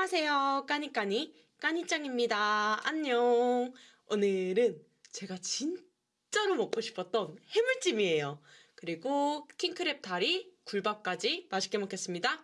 안녕하세요. 까니까니 까니짱입니다. 안녕. 오늘은 제가 진짜로 먹고 싶었던 해물찜이에요. 그리고 킹크랩 다리, 굴밥까지 맛있게 먹겠습니다.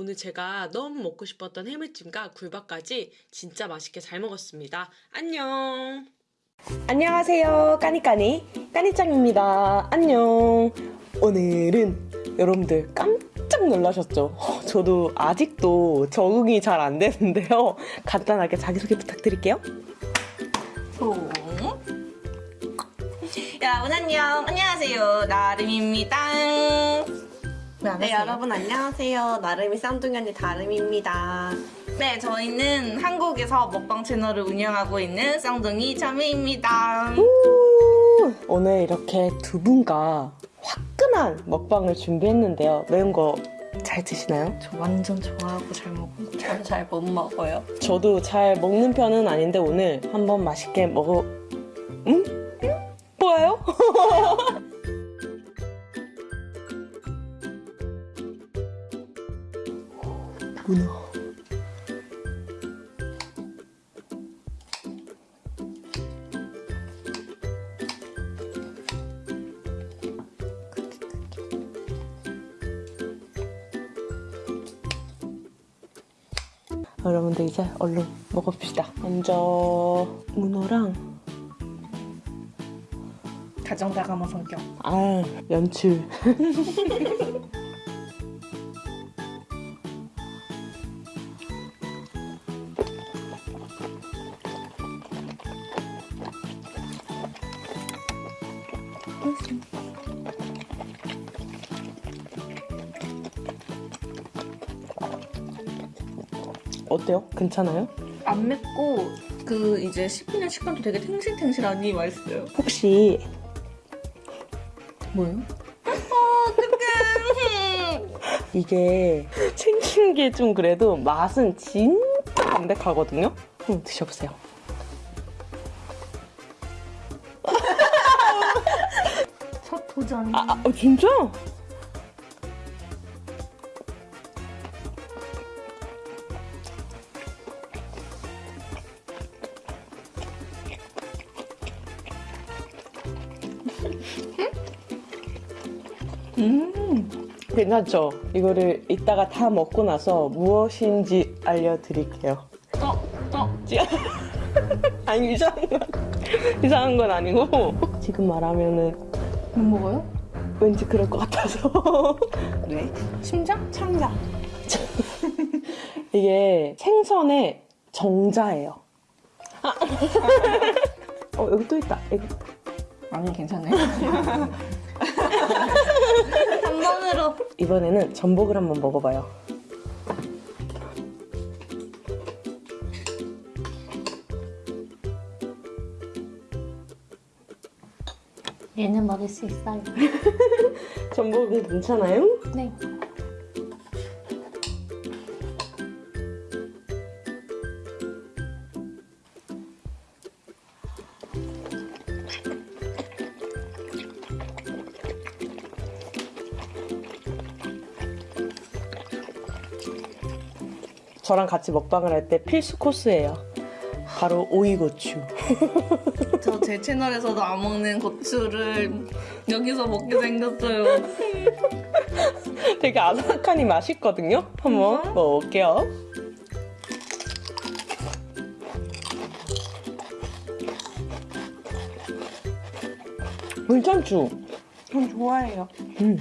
오늘 제가 너무 먹고 싶었던 해물찜과 굴밥까지 진짜 맛있게 잘 먹었습니다. 안녕! 안녕하세요. 까니까니 까니짱입니다. 안녕. 오늘은 여러분들 깜짝 놀라셨죠? 저도 아직도 적응이 잘 안 되는데요. 간단하게 자기소개 부탁드릴게요. 송. 여러분 안녕. 안녕하세요. 나름입니다. 네, 하세요? 여러분 안녕하세요. 나름이 쌍둥이 언니 다름입니다. 네, 저희는 한국에서 먹방 채널을 운영하고 있는 쌍둥이 자매입니다. 오늘 이렇게 두 분과 화끈한 먹방을 준비했는데요. 매운 거 잘 드시나요? 저 완전 좋아하고 잘 먹고 저는 잘 못 먹어요. 저도 잘 먹는 편은 아닌데 오늘 한번 맛있게 먹어. 응? 뭐예요? 여러분들 이제 얼른 먹어봅시다. 먼저 문어랑 가정다감한 성격. 아 연출. 괜찮아요? 안 맵고 그 이제 씹히는 식감도 되게 탱실탱실하니 맛있어요. 혹시 뭐요? 이게 생긴 게좀 그래도 맛은 진짜 담백하거든요? 한번 드셔보세요. 첫 도전. 아, 아, 어, 진짜? 음, 괜찮죠? 이거를 이따가 다 먹고 나서 무엇인지 알려드릴게요. 어, 어. 아니, 이상한 건, 이상한 건 아니고, 지금 말하면은 못 먹어요? 왠지 그럴 것 같아서. 왜? 심장? 창자. 이게 생선의 정자예요. 아. 어, 여기 또 있다. 여기. 아니 괜찮아요. 한 번으로. 이번에는 전복을 한번 먹어봐요. 얘는 먹을 수 있어요. 전복은 괜찮아요? 네. 저랑 같이 먹방을 할 때 필수 코스예요. 바로 오이고추. 저 제 채널에서도 안 먹는 고추를 여기서 먹게 생겼어요. 되게 아삭하니 맛있거든요. 한번 진짜? 먹어볼게요. 괜찮죠? 전 좋아해요. 음.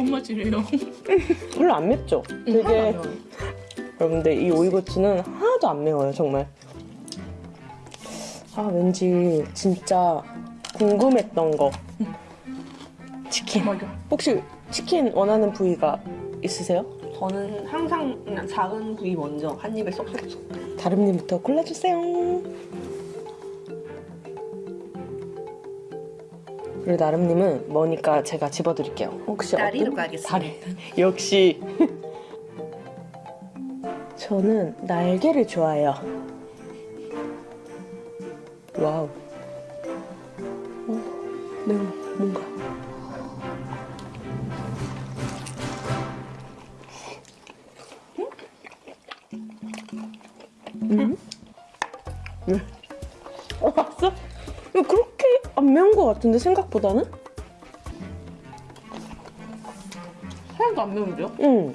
뭔 맛이래요? 별로 안 맵죠? 되게 여러분들 이 오이고추는 하나도 안 매워요 정말 아 왠지 진짜 궁금했던 거 치킨 맞아. 혹시 치킨 원하는 부위가 있으세요? 저는 항상 그냥 작은 부위 먼저 한 입에 쏙쏙쏙. 다름님부터 골라주세요 그리고 나름님은 뭐니까 제가 집어드릴게요. 혹시 다리로 가겠습니다. 다리? 역시. 저는 날개를 좋아해요. 와우. 어, 네, 뭔가 안 매운 것 같은데 생각보다는? 하나도 안 매운데요? 응.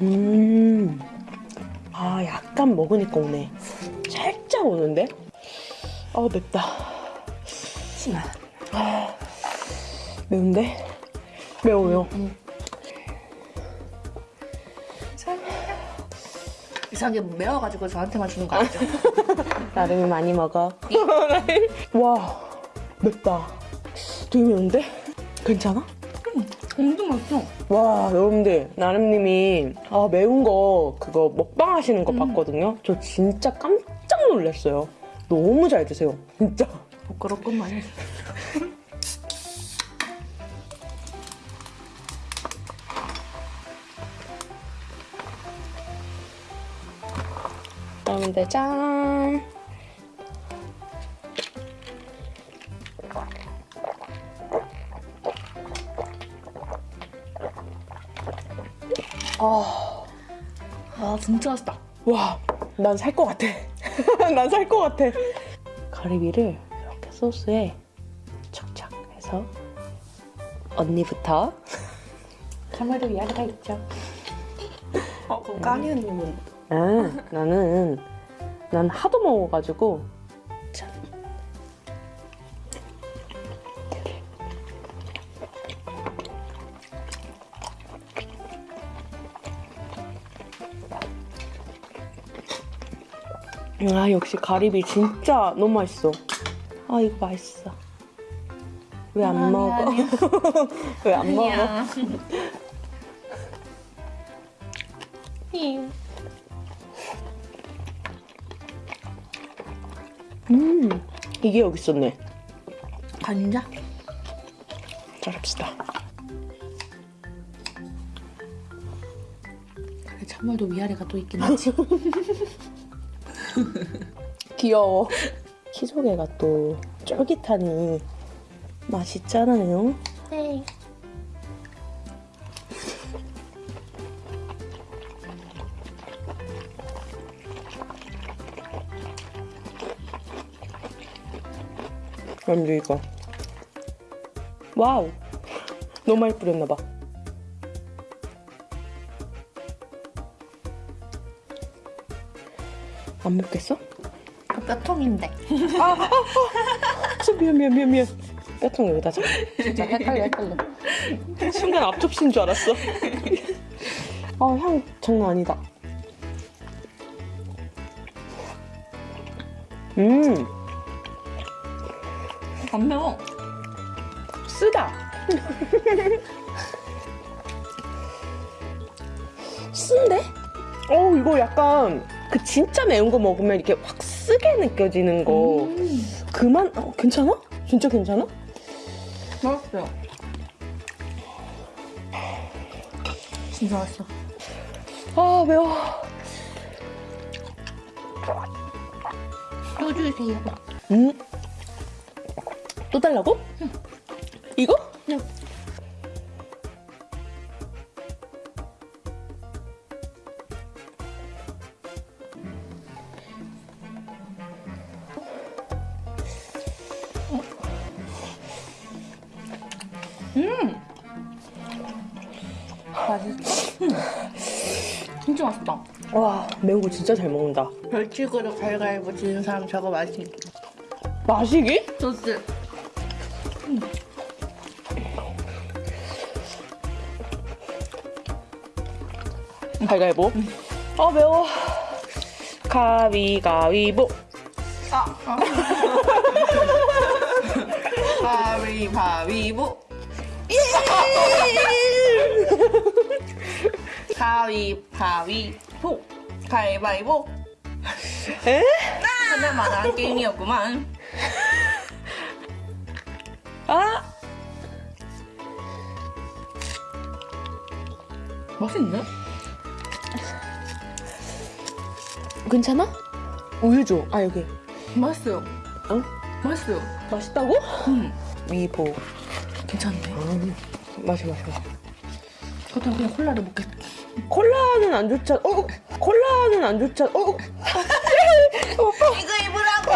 음. 아, 약간 먹으니까 오네. 살짝 오는데? 아, 맵다. 심하. 매운데? 매워, 매워. 이상하게 매워가지고 저한테만 주는 거 아니죠? 나름이 많이 먹어. 와, 맵다. 되게 매운데? 괜찮아? 엄청 맛있어. 와, 여러분들, 나름님이 아, 매운 거 그거 먹방 하시는 거 봤거든요. 저 진짜 깜짝 놀랐어요. 너무 잘 드세요. 진짜. 부끄럽구만. 여 러분들, 짠. 아, 아 진짜 맛있다. 와, 난 살 것 같아. 난 살 것 같아. 가리비를 이렇게 소스에 착착 해서 언니부터. 참외도 이야기가 있죠. 어, 그럼 까니언님은 아, 나는 난 하도 먹어가지고 참. 아 역시 가리비 진짜 너무 맛있어. 아 이거 맛있어. 왜 안 먹어? 왜 안 먹어? 이게 여기 있었네. 간자? 잘합시다. 그래 참외도 위아래가 또 있긴 하지. 귀여워. 키조개가 또 쫄깃하니 맛있잖아요. 네. 완전 이거. 와우. 너무 많이 뿌렸나봐. 안 맵겠어? 그 뼈통인데. 아, 미안 미안 미안 미안. 뼈통 여기다 자. 진짜 헷갈려 헷갈려. 순간 앞접시인 줄 알았어. 아, 향 장난 아니다. 음, 안 매워. 쓰다. 쓴데? 어, 이거 약간 그 진짜 매운 거 먹으면 이렇게 확 쓰게 느껴지는 거. 음, 그만, 어, 괜찮아? 진짜 괜찮아? 맛있어요. 진짜 맛있어. 아, 매워. 또 주세요. 음. 또 달라고? 이거? 네. 맛있어. 음. 진짜 맛있다. 와, 매운 거 진짜 잘 먹는다. 별치고로 갈갈보 지는 사람 저거 맛있. 마시기? 소스. 가위가위보. 아, 매워. 가위가위보. 가위바위보. 가위바위보. 가위바위보. 에? 하나만 한 게임이었구만. 아! 맛있네? 괜찮아? 우유 줘. 아, 여기. 맛있어요. 어? 맛있어요. 맛있다고? 음, 위보. 괜찮네. 음. 마셔, 마셔. 그렇다고 그냥 콜라를 먹겠. 콜라는 안 좋잖아. 어? 콜라는 안 좋잖아. 어? 이거 입으라고.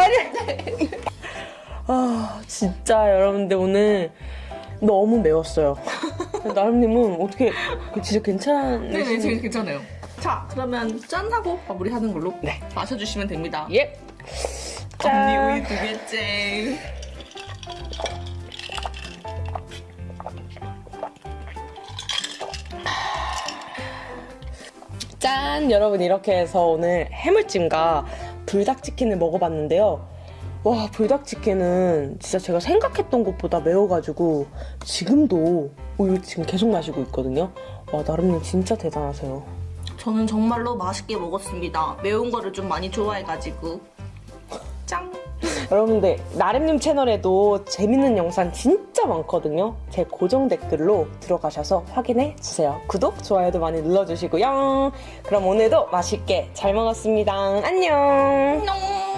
아 진짜 여러분들 오늘 너무 매웠어요. 나름님은 어떻게 진짜 괜찮으신? 네, 지금 괜찮아요. 자, 그러면 짠 하고 마무리하는 걸로 네. 마셔주시면 됩니다. 예. 언니 우유 두 개째. 짠! 여러분 이렇게 해서 오늘 해물찜과 불닭치킨을 먹어봤는데요. 와 불닭치킨은 진짜 제가 생각했던 것보다 매워가지고 지금도 우유 지금 계속 마시고 있거든요. 와 나름님 진짜 대단하세요. 저는 정말로 맛있게 먹었습니다. 매운 거를 좀 많이 좋아해가지고. 짱! 여러분들 나름님 채널에도 재밌는 영상 진짜 많거든요. 제 고정 댓글로 들어가셔서 확인해 주세요. 구독, 좋아요도 많이 눌러주시고요. 그럼 오늘도 맛있게 잘 먹었습니다. 안녕!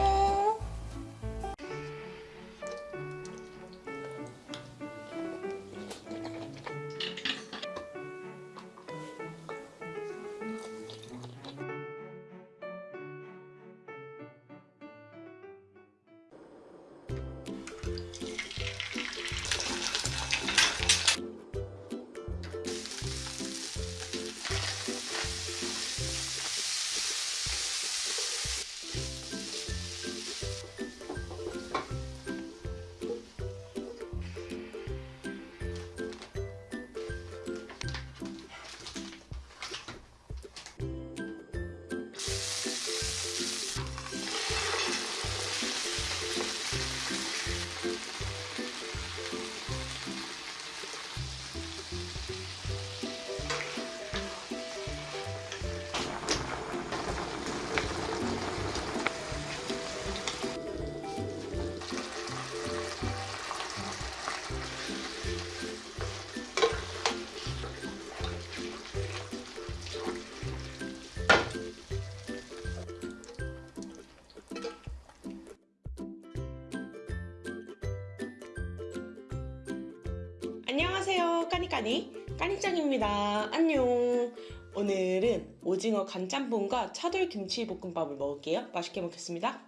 까니까니 까니짱입니다. 안녕. 오늘은 오징어 간짬뽕과 차돌 김치 볶음밥을 먹을게요. 맛있게 먹겠습니다.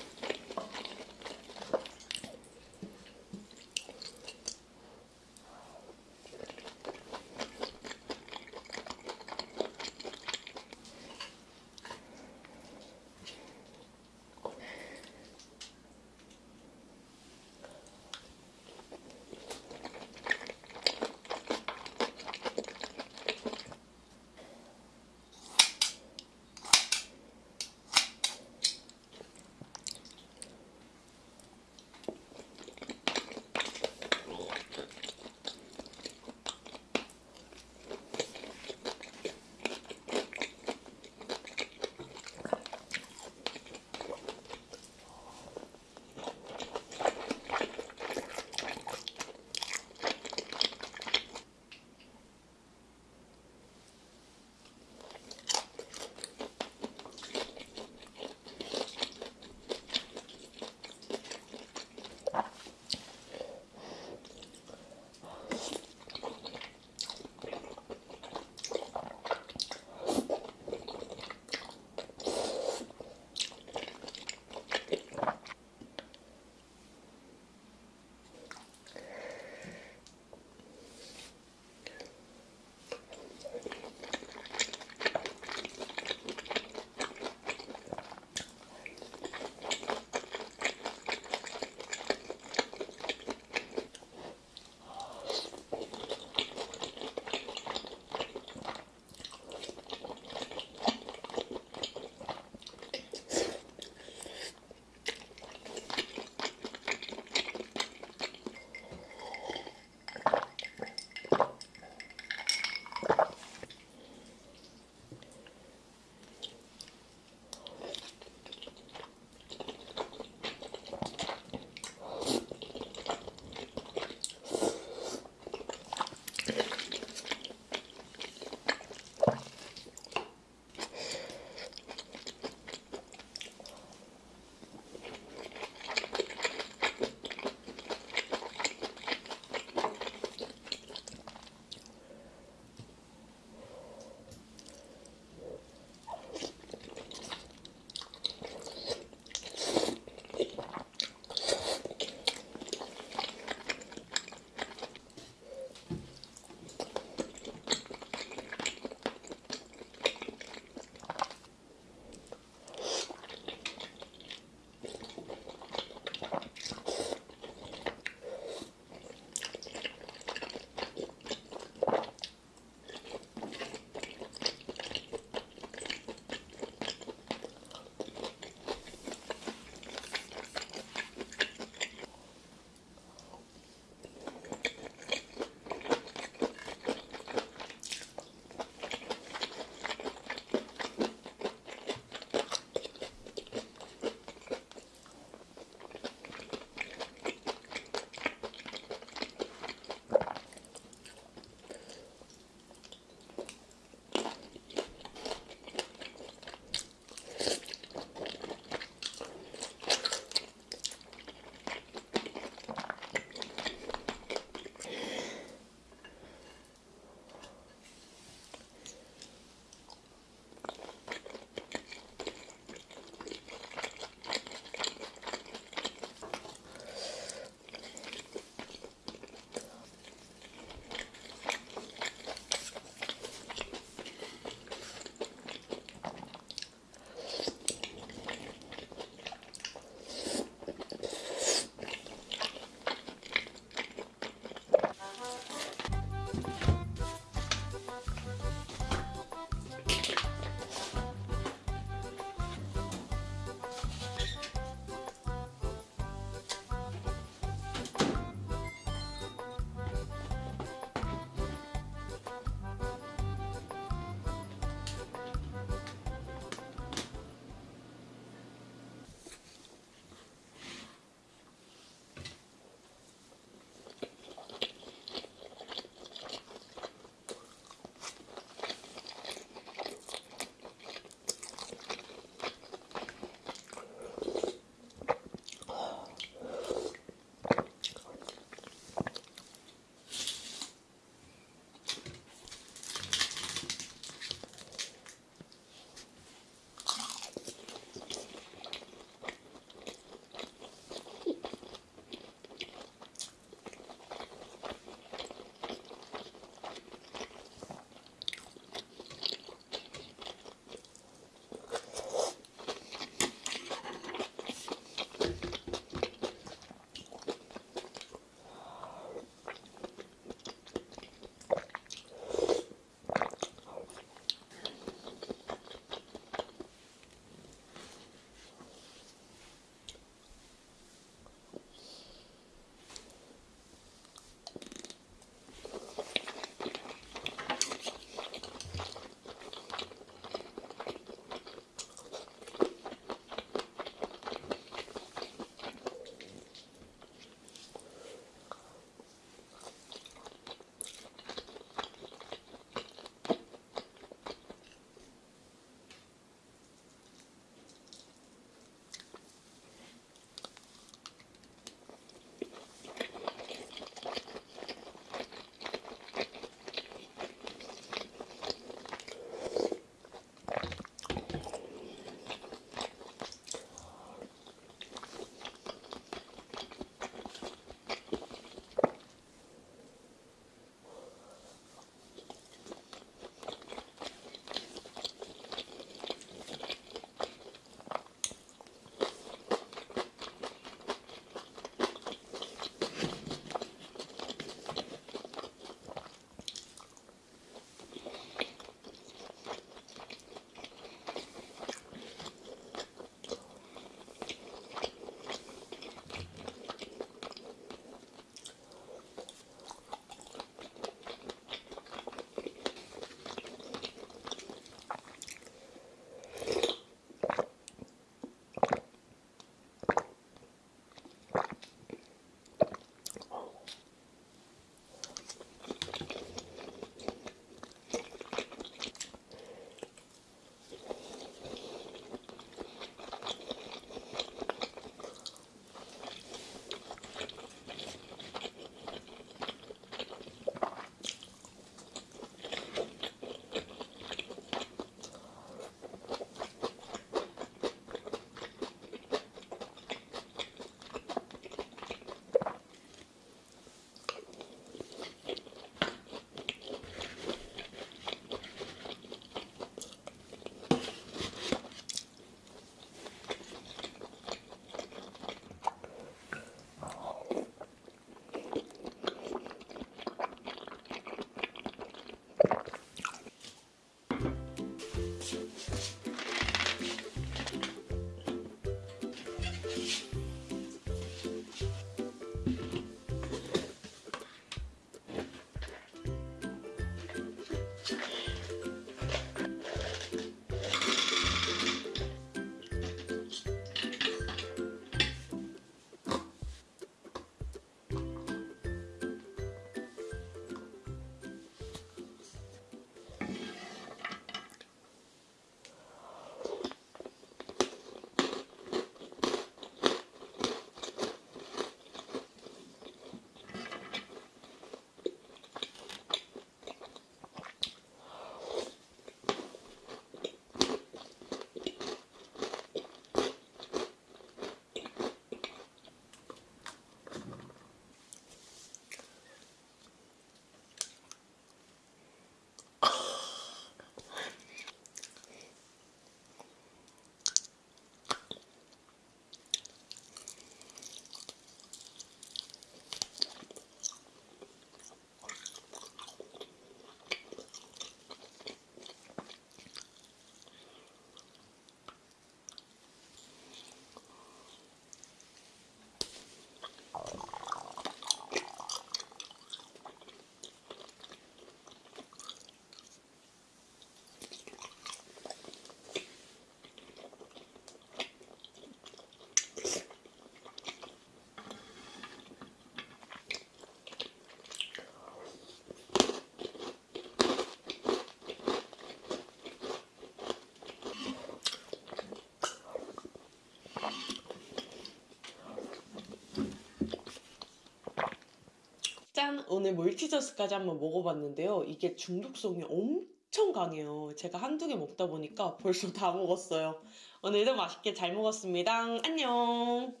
짠! 오늘 몰티저스까지 한번 먹어봤는데요. 이게 중독성이 엄청 강해요. 제가 한두 개 먹다 보니까 벌써 다 먹었어요. 오늘도 맛있게 잘 먹었습니다. 안녕!